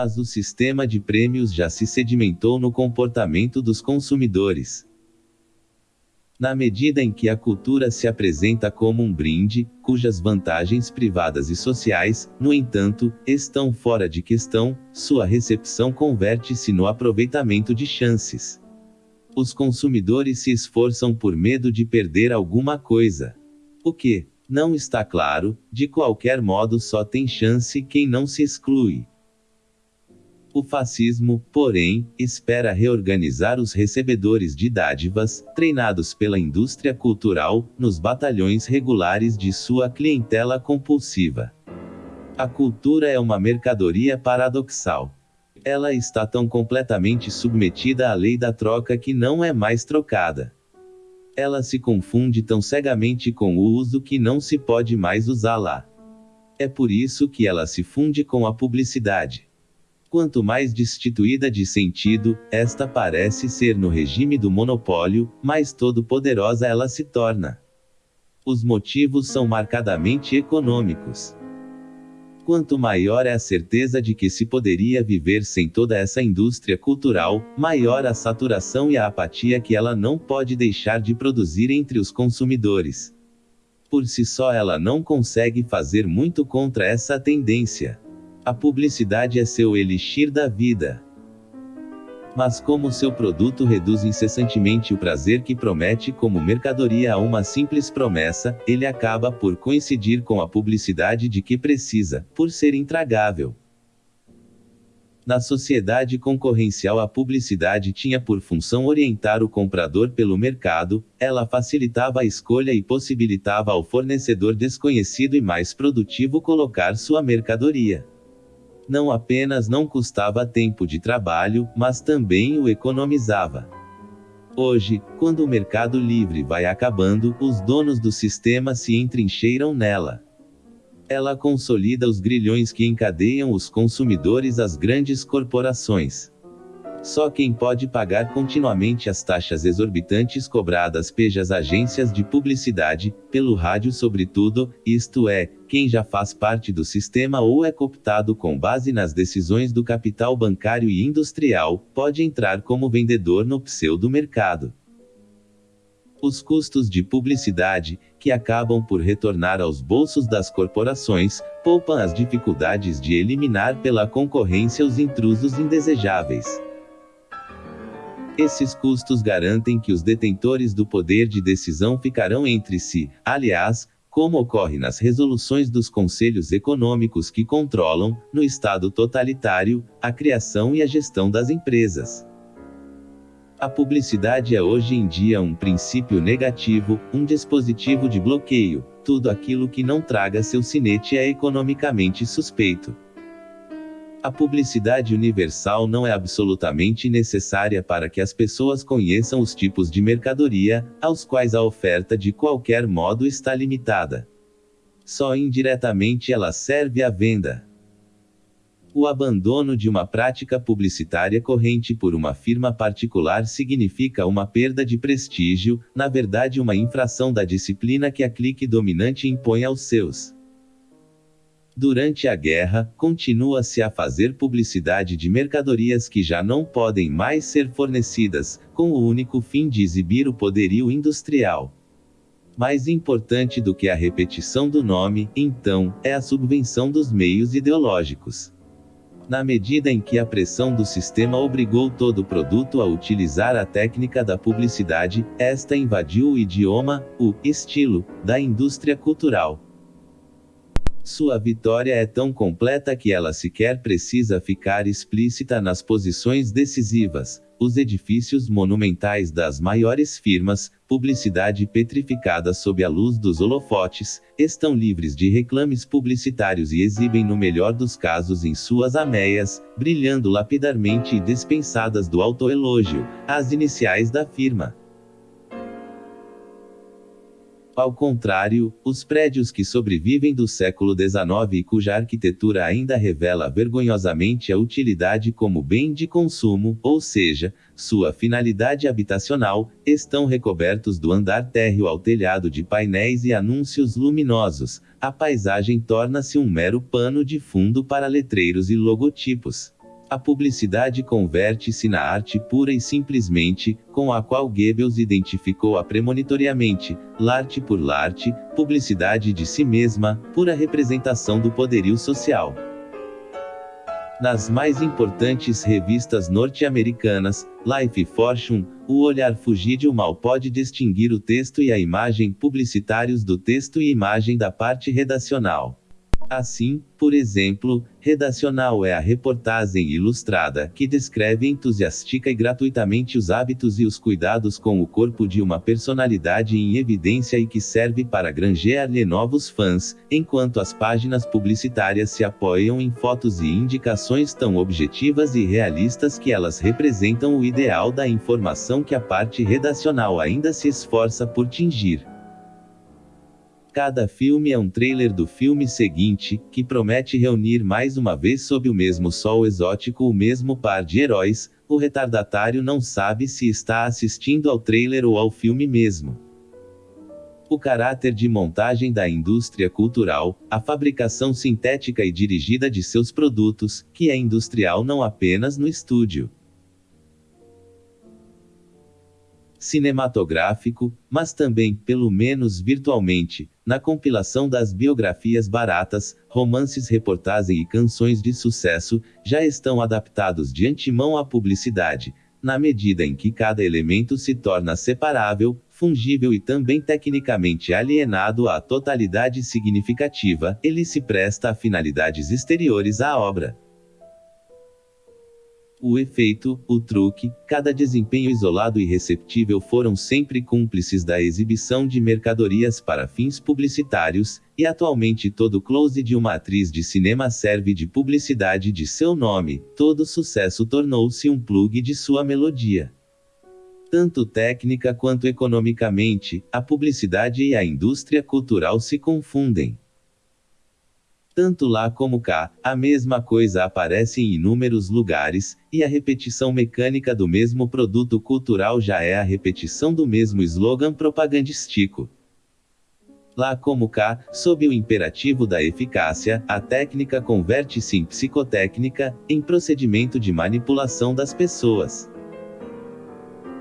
Mas o sistema de prêmios já se sedimentou no comportamento dos consumidores. Na medida em que a cultura se apresenta como um brinde, cujas vantagens privadas e sociais, no entanto, estão fora de questão, sua recepção converte-se no aproveitamento de chances. Os consumidores se esforçam por medo de perder alguma coisa. O que, não está claro, de qualquer modo só tem chance quem não se exclui. O fascismo, porém, espera reorganizar os recebedores de dádivas, treinados pela indústria cultural, nos batalhões regulares de sua clientela compulsiva. A cultura é uma mercadoria paradoxal. Ela está tão completamente submetida à lei da troca que não é mais trocada. Ela se confunde tão cegamente com o uso que não se pode mais usá-la. É por isso que ela se funde com a publicidade. Quanto mais destituída de sentido, esta parece ser no regime do monopólio, mais todo-poderosa ela se torna. Os motivos são marcadamente econômicos. Quanto maior é a certeza de que se poderia viver sem toda essa indústria cultural, maior a saturação e a apatia que ela não pode deixar de produzir entre os consumidores. Por si só, ela não consegue fazer muito contra essa tendência. A publicidade é seu elixir da vida. Mas como seu produto reduz incessantemente o prazer que promete como mercadoria a uma simples promessa, ele acaba por coincidir com a publicidade de que precisa, por ser intragável. Na sociedade concorrencial, a publicidade tinha por função orientar o comprador pelo mercado, ela facilitava a escolha e possibilitava ao fornecedor desconhecido e mais produtivo colocar sua mercadoria não apenas não custava tempo de trabalho, mas também o economizava. Hoje, quando o mercado livre vai acabando, os donos do sistema se entrincheiram nela. Ela consolida os grilhões que encadeiam os consumidores às grandes corporações. Só quem pode pagar continuamente as taxas exorbitantes cobradas pelas agências de publicidade, pelo rádio sobretudo, isto é, quem já faz parte do sistema ou é cooptado com base nas decisões do capital bancário e industrial, pode entrar como vendedor no pseudo-mercado. Os custos de publicidade, que acabam por retornar aos bolsos das corporações, poupam as dificuldades de eliminar pela concorrência os intrusos indesejáveis. Esses custos garantem que os detentores do poder de decisão ficarão entre si, aliás, como ocorre nas resoluções dos conselhos econômicos que controlam, no Estado totalitário, a criação e a gestão das empresas. A publicidade é hoje em dia um princípio negativo, um dispositivo de bloqueio, tudo aquilo que não traga seu sinete é economicamente suspeito. A publicidade universal não é absolutamente necessária para que as pessoas conheçam os tipos de mercadoria, aos quais a oferta de qualquer modo está limitada. Só indiretamente ela serve à venda. O abandono de uma prática publicitária corrente por uma firma particular significa uma perda de prestígio, na verdade, uma infração da disciplina que a clique dominante impõe aos seus. Durante a guerra, continua-se a fazer publicidade de mercadorias que já não podem mais ser fornecidas, com o único fim de exibir o poderio industrial. Mais importante do que a repetição do nome, então, é a subvenção dos meios ideológicos. Na medida em que a pressão do sistema obrigou todo produto a utilizar a técnica da publicidade, esta invadiu o idioma, o estilo, da indústria cultural. Sua vitória é tão completa que ela sequer precisa ficar explícita nas posições decisivas. Os edifícios monumentais das maiores firmas, publicidade petrificada sob a luz dos holofotes, estão livres de reclames publicitários e exibem no melhor dos casos em suas ameias, brilhando lapidarmente e dispensadas do autoelogio, as iniciais da firma. Ao contrário, os prédios que sobrevivem do século XIX e cuja arquitetura ainda revela vergonhosamente a utilidade como bem de consumo, ou seja, sua finalidade habitacional, estão recobertos do andar térreo ao telhado de painéis e anúncios luminosos. A paisagem torna-se um mero pano de fundo para letreiros e logotipos. A publicidade converte-se na arte pura e simplesmente, com a qual Goebbels identificou a premonitoriamente, l'arte por l'arte, publicidade de si mesma, pura representação do poderio social. Nas mais importantes revistas norte-americanas, Life e Fortune, o olhar fugídio mal pode distinguir o texto e a imagem publicitários do texto e imagem da parte redacional. Assim, por exemplo, redacional é a reportagem ilustrada que descreve entusiástica e gratuitamente os hábitos e os cuidados com o corpo de uma personalidade em evidência e que serve para granjear-lhe novos fãs, enquanto as páginas publicitárias se apoiam em fotos e indicações tão objetivas e realistas que elas representam o ideal da informação que a parte redacional ainda se esforça por tingir. Cada filme é um trailer do filme seguinte, que promete reunir mais uma vez sob o mesmo sol exótico o mesmo par de heróis. O retardatário não sabe se está assistindo ao trailer ou ao filme mesmo. O caráter de montagem da indústria cultural, a fabricação sintética e dirigida de seus produtos, que é industrial não apenas no estúdio. Cinematográfico, mas também, pelo menos virtualmente, na compilação das biografias baratas, romances, reportagem e canções de sucesso, já estão adaptados de antemão à publicidade, na medida em que cada elemento se torna separável, fungível e também tecnicamente alienado à totalidade significativa, ele se presta a finalidades exteriores à obra. O efeito, o truque, cada desempenho isolado e receptível foram sempre cúmplices da exibição de mercadorias para fins publicitários, e atualmente todo close de uma atriz de cinema serve de publicidade de seu nome, todo sucesso tornou-se um plug de sua melodia. Tanto técnica quanto economicamente, a publicidade e a indústria cultural se confundem. Tanto lá como cá, a mesma coisa aparece em inúmeros lugares, e a repetição mecânica do mesmo produto cultural já é a repetição do mesmo slogan propagandístico. Lá como cá, sob o imperativo da eficácia, a técnica converte-se em psicotécnica, em procedimento de manipulação das pessoas.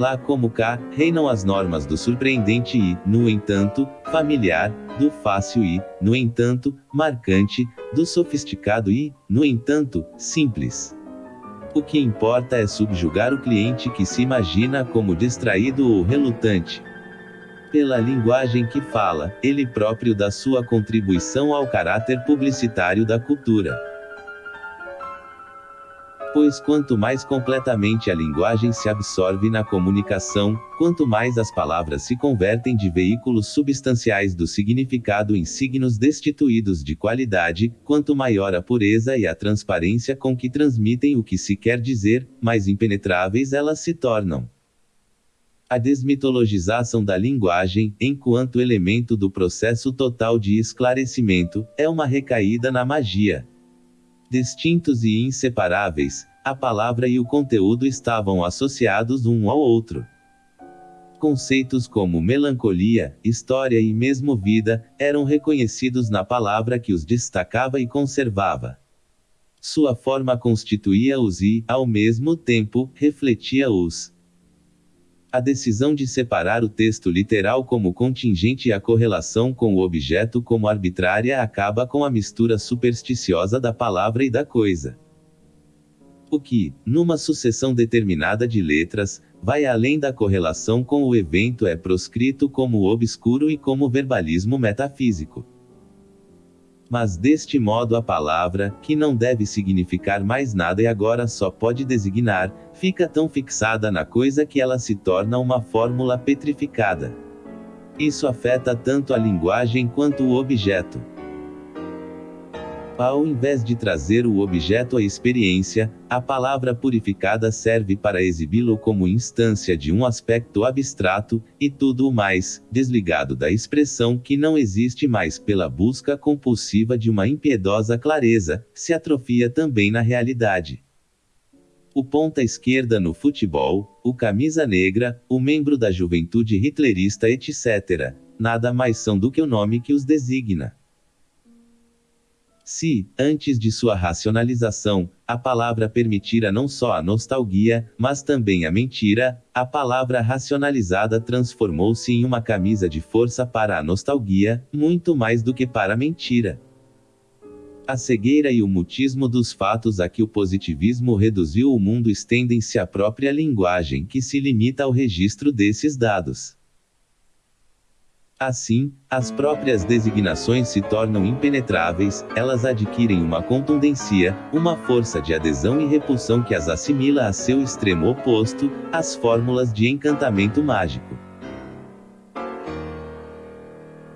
Lá como cá, reinam as normas do surpreendente e, no entanto, familiar, do fácil e, no entanto, marcante, do sofisticado e, no entanto, simples. O que importa é subjugar o cliente que se imagina como distraído ou relutante. Pela linguagem que fala, ele próprio dá sua contribuição ao caráter publicitário da cultura. Pois quanto mais completamente a linguagem se absorve na comunicação, quanto mais as palavras se convertem de veículos substanciais do significado em signos destituídos de qualidade, quanto maior a pureza e a transparência com que transmitem o que se quer dizer, mais impenetráveis elas se tornam. A desmitologização da linguagem, enquanto elemento do processo total de esclarecimento, é uma recaída na magia. Distintos e inseparáveis, a palavra e o conteúdo estavam associados um ao outro. Conceitos como melancolia, história e mesmo vida eram reconhecidos na palavra que os destacava e conservava. Sua forma constituía-os e, ao mesmo tempo, refletia-os. A decisão de separar o texto literal como contingente e a correlação com o objeto como arbitrária acaba com a mistura supersticiosa da palavra e da coisa. O que, numa sucessão determinada de letras, vai além da correlação com o evento é proscrito como obscuro e como verbalismo metafísico. Mas deste modo a palavra, que não deve significar mais nada e agora só pode designar, fica tão fixada na coisa que ela se torna uma fórmula petrificada. Isso afeta tanto a linguagem quanto o objeto. Ao invés de trazer o objeto à experiência, a palavra purificada serve para exibi-lo como instância de um aspecto abstrato, e tudo o mais, desligado da expressão que não existe mais pela busca compulsiva de uma impiedosa clareza, se atrofia também na realidade. O ponta esquerda no futebol, o camisa negra, o membro da juventude hitlerista, etc. Nada mais são do que o nome que os designa. Se, antes de sua racionalização, a palavra permitira não só a nostalgia, mas também a mentira, a palavra racionalizada transformou-se em uma camisa de força para a nostalgia, muito mais do que para a mentira. A cegueira e o mutismo dos fatos a que o positivismo reduziu o mundo estendem-se à própria linguagem que se limita ao registro desses dados. Assim, as próprias designações se tornam impenetráveis, elas adquirem uma contundência, uma força de adesão e repulsão que as assimila a seu extremo oposto, as fórmulas de encantamento mágico.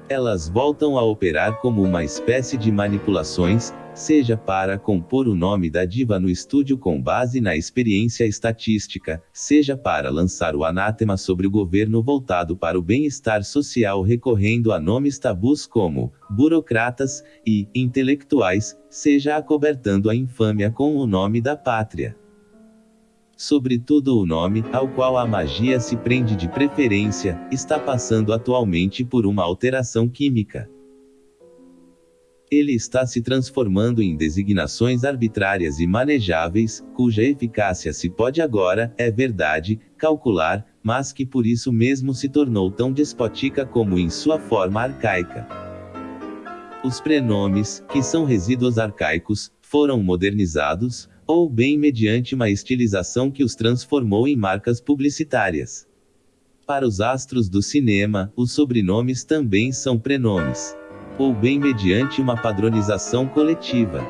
Elas voltam a operar como uma espécie de manipulações, seja para compor o nome da diva no estúdio com base na experiência estatística, seja para lançar o anátema sobre o governo voltado para o bem-estar social recorrendo a nomes tabus como burocratas e intelectuais, seja acobertando a infâmia com o nome da pátria. Sobretudo o nome, ao qual a magia se prende de preferência, está passando atualmente por uma alteração química. Ele está se transformando em designações arbitrárias e manejáveis, cuja eficácia se pode agora, é verdade, calcular, mas que por isso mesmo se tornou tão despótica como em sua forma arcaica. Os prenomes, que são resíduos arcaicos, foram modernizados, ou bem mediante uma estilização que os transformou em marcas publicitárias. Para os astros do cinema, os sobrenomes também são prenomes ou bem mediante uma padronização coletiva.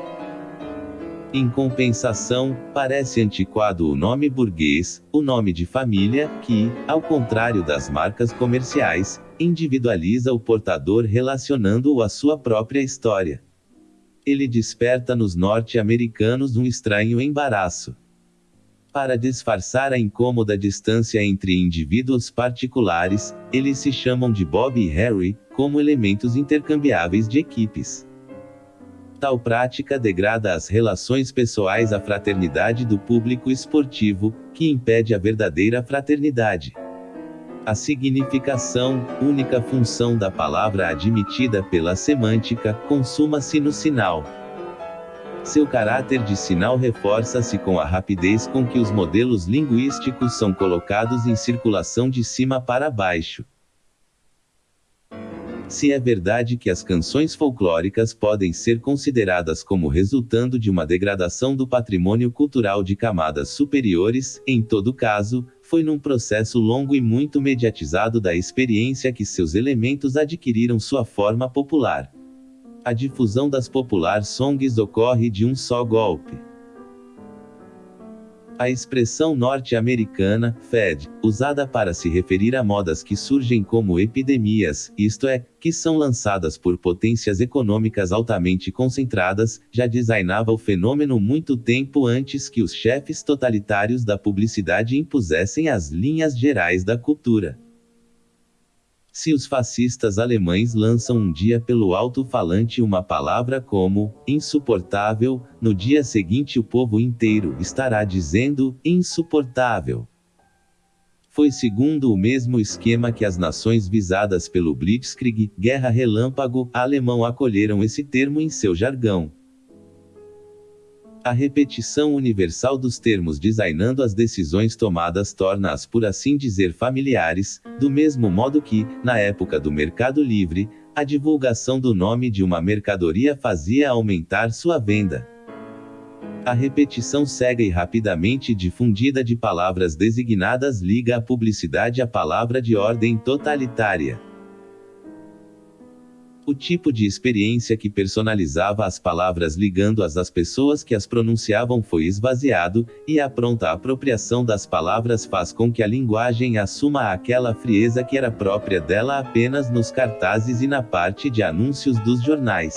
Em compensação, parece antiquado o nome burguês, o nome de família, que, ao contrário das marcas comerciais, individualiza o portador relacionando-o à sua própria história. Ele desperta nos norte-americanos um estranho embaraço. Para disfarçar a incômoda distância entre indivíduos particulares, eles se chamam de Bob e Harry, como elementos intercambiáveis de equipes. Tal prática degrada as relações pessoais à fraternidade do público esportivo, que impede a verdadeira fraternidade. A significação, única função da palavra admitida pela semântica, consuma-se no sinal. Seu caráter de sinal reforça-se com a rapidez com que os modelos linguísticos são colocados em circulação de cima para baixo. Se é verdade que as canções folclóricas podem ser consideradas como resultando de uma degradação do patrimônio cultural de camadas superiores, em todo caso, foi num processo longo e muito mediatizado da experiência que seus elementos adquiriram sua forma popular a difusão das popular songs ocorre de um só golpe. A expressão norte-americana, Fed, usada para se referir a modas que surgem como epidemias, isto é, que são lançadas por potências econômicas altamente concentradas, já designava o fenômeno muito tempo antes que os chefes totalitários da publicidade impusessem as linhas gerais da cultura. Se os fascistas alemães lançam um dia pelo alto-falante uma palavra como insuportável, no dia seguinte o povo inteiro estará dizendo insuportável. Foi segundo o mesmo esquema que as nações visadas pelo Blitzkrieg, Guerra Relâmpago, alemão acolheram esse termo em seu jargão. A repetição universal dos termos designando as decisões tomadas torna-as por assim dizer familiares, do mesmo modo que, na época do mercado livre, a divulgação do nome de uma mercadoria fazia aumentar sua venda. A repetição cega e rapidamente difundida de palavras designadas liga a publicidade à palavra de ordem totalitária. O tipo de experiência que personalizava as palavras ligando-as às pessoas que as pronunciavam foi esvaziado, e a pronta apropriação das palavras faz com que a linguagem assuma aquela frieza que era própria dela apenas nos cartazes e na parte de anúncios dos jornais.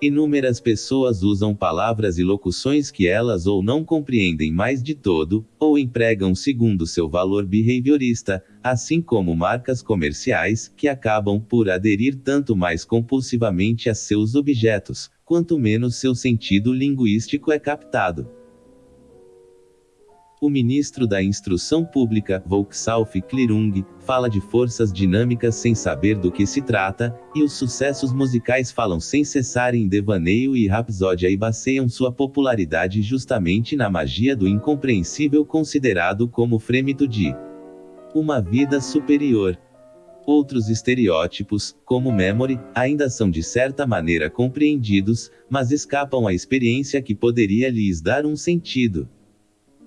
Inúmeras pessoas usam palavras e locuções que elas ou não compreendem mais de todo, ou empregam segundo seu valor behaviorista, assim como marcas comerciais, que acabam por aderir tanto mais compulsivamente a seus objetos, quanto menos seu sentido linguístico é captado. O ministro da Instrução Pública, Volksauf Klirung, fala de forças dinâmicas sem saber do que se trata, e os sucessos musicais falam sem cessar em devaneio e rapsódia e baseiam sua popularidade justamente na magia do incompreensível considerado como frêmito de uma vida superior. Outros estereótipos, como memory, ainda são de certa maneira compreendidos, mas escapam à experiência que poderia lhes dar um sentido.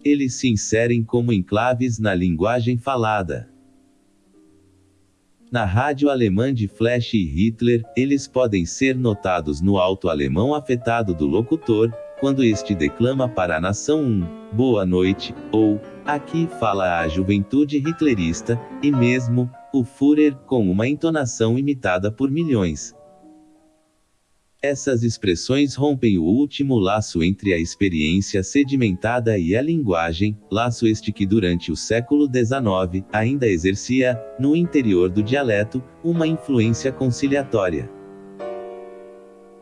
Eles se inserem como enclaves na linguagem falada. Na rádio alemã de Flash e Hitler, eles podem ser notados no alto alemão afetado do locutor, quando este declama para a nação um boa noite, ou aqui fala a juventude hitlerista, e mesmo o Führer com uma entonação imitada por milhões. Essas expressões rompem o último laço entre a experiência sedimentada e a linguagem, laço este que durante o século XIX ainda exercia, no interior do dialeto, uma influência conciliatória.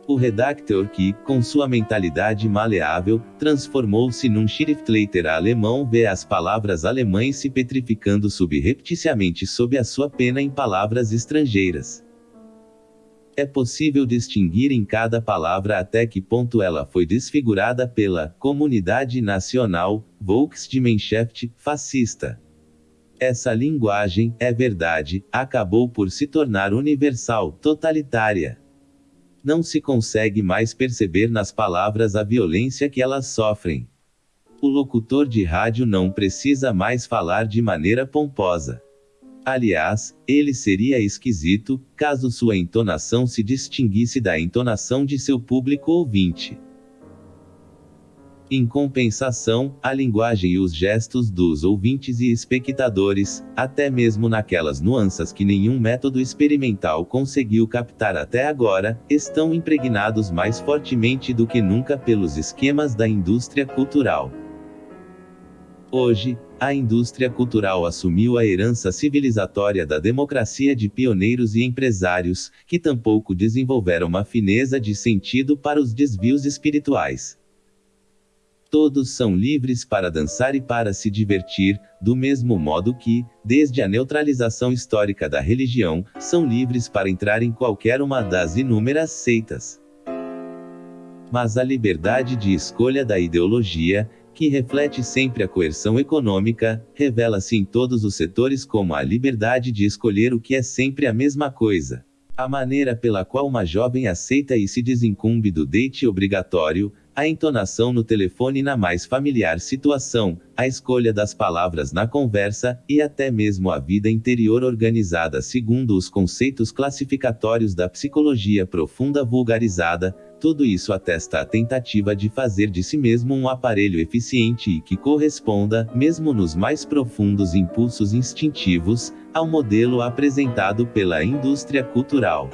O redactor que, com sua mentalidade maleável, transformou-se num Schriftleiter alemão vê as palavras alemães se petrificando subrepticiamente sob a sua pena em palavras estrangeiras. É possível distinguir em cada palavra até que ponto ela foi desfigurada pela comunidade nacional, Volksgemeinschaft, fascista. Essa linguagem, é verdade, acabou por se tornar universal, totalitária. Não se consegue mais perceber nas palavras a violência que elas sofrem. O locutor de rádio não precisa mais falar de maneira pomposa. Aliás, ele seria esquisito, caso sua entonação se distinguisse da entonação de seu público ouvinte. Em compensação, a linguagem e os gestos dos ouvintes e espectadores, até mesmo naquelas nuances que nenhum método experimental conseguiu captar até agora, estão impregnados mais fortemente do que nunca pelos esquemas da indústria cultural. Hoje, a indústria cultural assumiu a herança civilizatória da democracia de pioneiros e empresários, que tampouco desenvolveram uma fineza de sentido para os desvios espirituais. Todos são livres para dançar e para se divertir, do mesmo modo que, desde a neutralização histórica da religião, são livres para entrar em qualquer uma das inúmeras seitas. Mas a liberdade de escolha da ideologia, que reflete sempre a coerção econômica, revela-se em todos os setores como a liberdade de escolher o que é sempre a mesma coisa. A maneira pela qual uma jovem aceita e se desincumbe do date obrigatório, a entonação no telefone na mais familiar situação, a escolha das palavras na conversa, e até mesmo a vida interior organizada segundo os conceitos classificatórios da psicologia profunda vulgarizada, tudo isso atesta a tentativa de fazer de si mesmo um aparelho eficiente e que corresponda, mesmo nos mais profundos impulsos instintivos, ao modelo apresentado pela indústria cultural.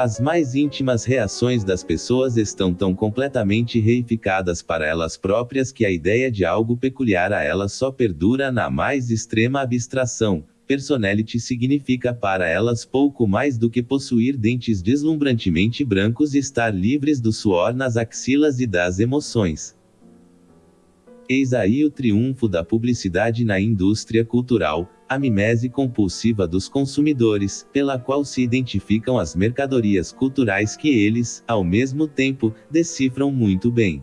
As mais íntimas reações das pessoas estão tão completamente reificadas para elas próprias que a ideia de algo peculiar a elas só perdura na mais extrema abstração, personality significa para elas pouco mais do que possuir dentes deslumbrantemente brancos e estar livres do suor nas axilas e das emoções. Eis aí o triunfo da publicidade na indústria cultural, a mimese compulsiva dos consumidores, pela qual se identificam as mercadorias culturais que eles, ao mesmo tempo, decifram muito bem.